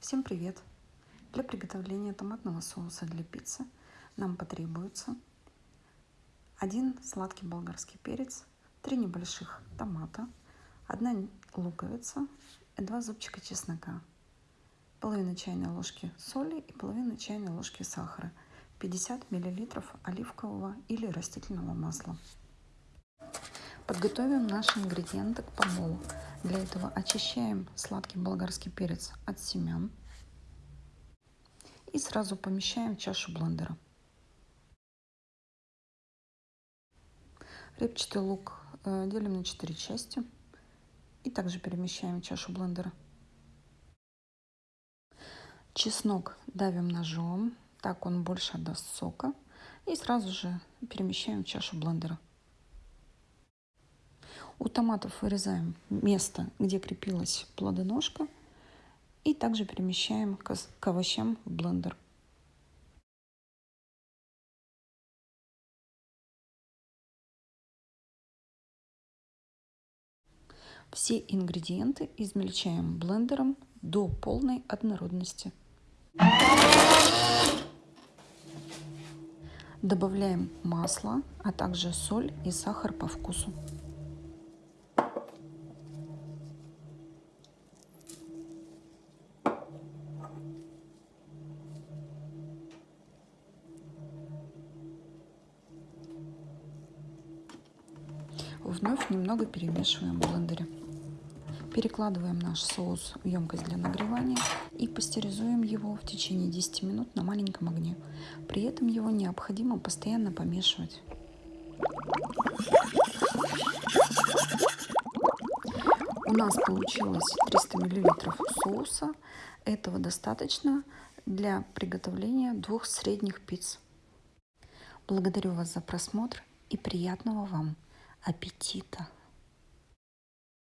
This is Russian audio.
Всем привет! Для приготовления томатного соуса для пиццы нам потребуется один сладкий болгарский перец, три небольших томата, одна луковица и два зубчика чеснока, половина чайной ложки соли и половина чайной ложки сахара, 50 мл оливкового или растительного масла. Подготовим наши ингредиенты к помолу. Для этого очищаем сладкий болгарский перец от семян и сразу помещаем в чашу блендера. Репчатый лук э, делим на 4 части и также перемещаем в чашу блендера. Чеснок давим ножом, так он больше отдаст сока и сразу же перемещаем в чашу блендера. У томатов вырезаем место, где крепилась плодоножка. И также перемещаем к овощам в блендер. Все ингредиенты измельчаем блендером до полной однородности. Добавляем масло, а также соль и сахар по вкусу. Вновь немного перемешиваем в блендере. Перекладываем наш соус в емкость для нагревания и пастеризуем его в течение 10 минут на маленьком огне. При этом его необходимо постоянно помешивать. У нас получилось 300 мл соуса. Этого достаточно для приготовления двух средних пиц. Благодарю вас за просмотр и приятного вам аппетита!